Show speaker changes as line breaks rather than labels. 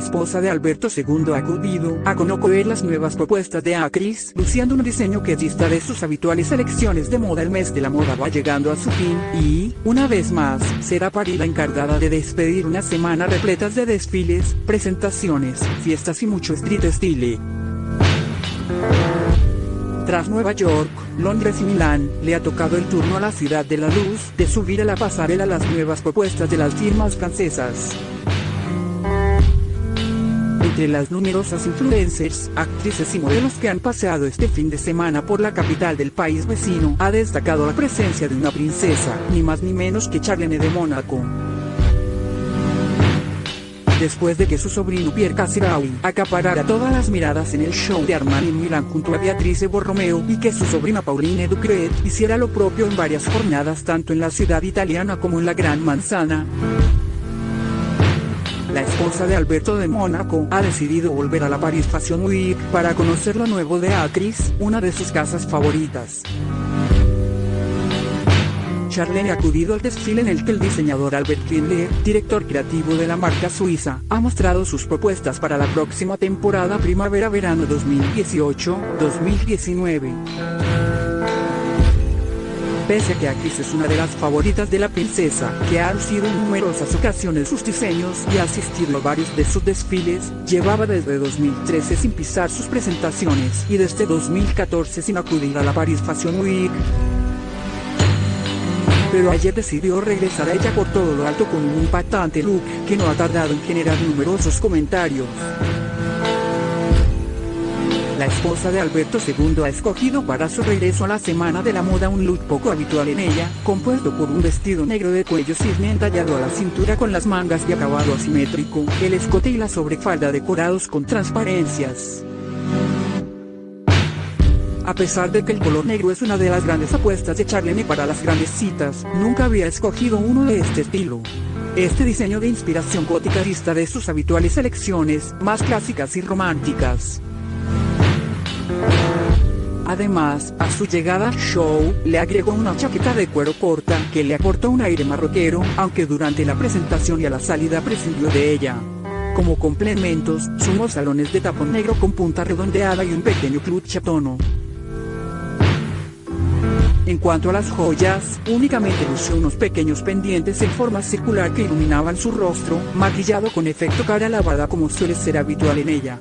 esposa de Alberto II ha acudido a conocer las nuevas propuestas de Acris, luciendo un diseño que dista de sus habituales selecciones de moda. El mes de la moda va llegando a su fin, y, una vez más, será París la encargada de despedir una semana repletas de desfiles, presentaciones, fiestas y mucho street style. Tras Nueva York, Londres y Milán, le ha tocado el turno a la ciudad de la luz, de subir a la pasarela las nuevas propuestas de las firmas francesas. Entre las numerosas influencers, actrices y modelos que han paseado este fin de semana por la capital del país vecino, ha destacado la presencia de una princesa, ni más ni menos que Charlene de Mónaco después de que su sobrino Pierre Casiraui acaparara todas las miradas en el show de Armani en Milán junto a Beatrice Borromeo y que su sobrina Pauline Ducret hiciera lo propio en varias jornadas tanto en la ciudad italiana como en la Gran Manzana. La esposa de Alberto de Mónaco ha decidido volver a la Paris Fashion Week para conocer lo nuevo de Acris, una de sus casas favoritas. Charlene ha acudido al desfile en el que el diseñador Albert Kindler, director creativo de la marca suiza, ha mostrado sus propuestas para la próxima temporada primavera-verano 2018-2019. Pese a que Acris es una de las favoritas de la princesa, que ha lucido en numerosas ocasiones sus diseños y ha asistido a varios de sus desfiles, llevaba desde 2013 sin pisar sus presentaciones y desde 2014 sin acudir a la Paris Fashion Week pero ayer decidió regresar a ella por todo lo alto con un impactante look que no ha tardado en generar numerosos comentarios. La esposa de Alberto II ha escogido para su regreso a la Semana de la Moda un look poco habitual en ella, compuesto por un vestido negro de cuello cisne entallado a la cintura con las mangas de acabado asimétrico, el escote y la sobrefalda decorados con transparencias. A pesar de que el color negro es una de las grandes apuestas de Charlene para las grandes citas, nunca había escogido uno de este estilo. Este diseño de inspiración gótica dista de sus habituales selecciones, más clásicas y románticas. Además, a su llegada show, le agregó una chaqueta de cuero corta, que le aportó un aire marroquero, aunque durante la presentación y a la salida prescindió de ella. Como complementos, sumó salones de tapón negro con punta redondeada y un pequeño clutch a tono. En cuanto a las joyas, únicamente lució unos pequeños pendientes en forma circular que iluminaban su rostro, maquillado con efecto cara lavada como suele ser habitual en ella.